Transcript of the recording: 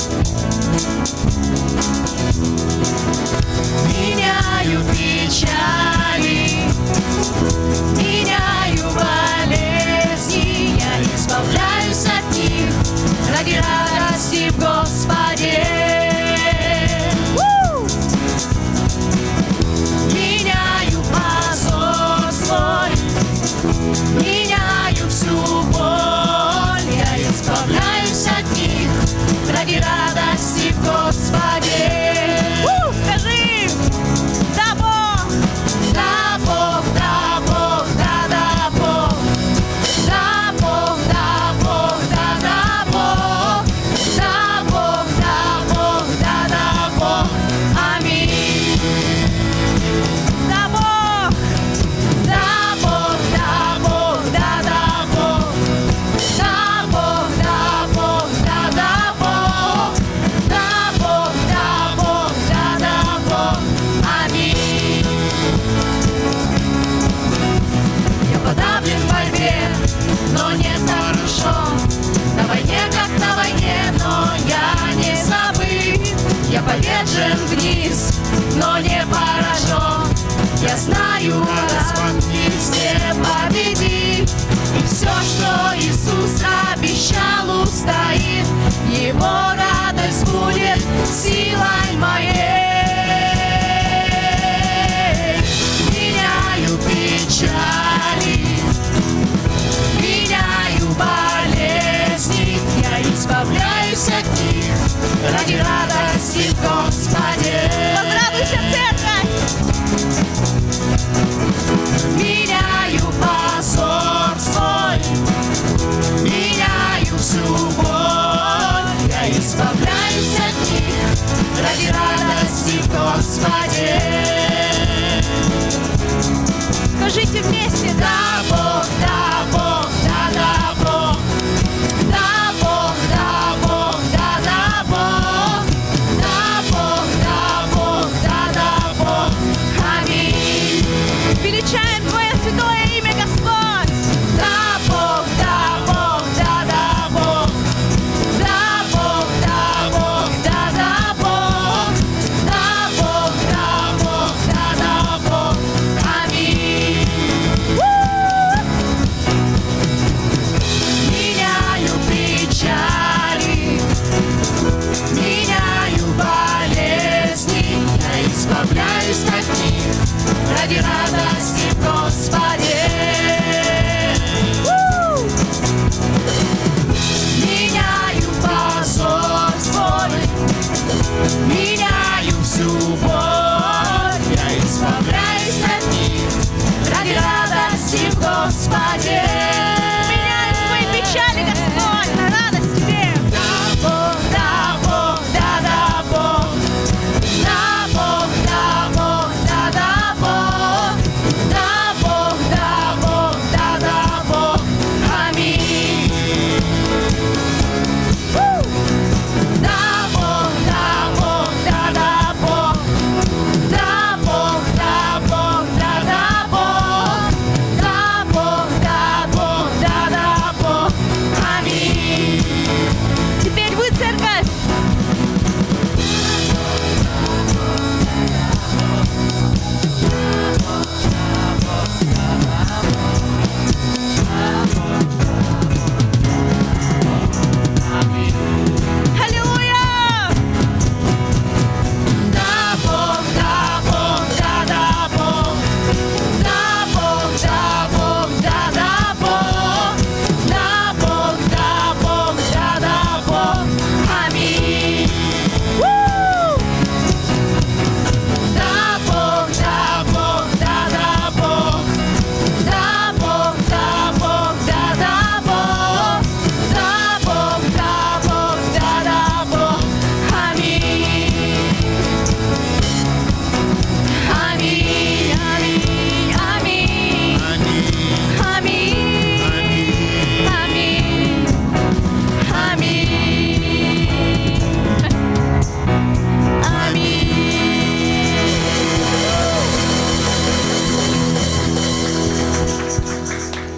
Thank и радости Господи. Я повержен вниз, но не поражен. Я знаю, распанки все победи И все, что Иисус обещал, устоит. Его радость будет силой моей. Меняю печали Меняю болезни. Я избавляюсь от них ради радости в Господе. Возрадуйся, церковь! Меняю позор свой, меняю всю боль, я избавляюсь от них ради радости в Господе. Скажите вместе, Ten, twoje to imię Gospod.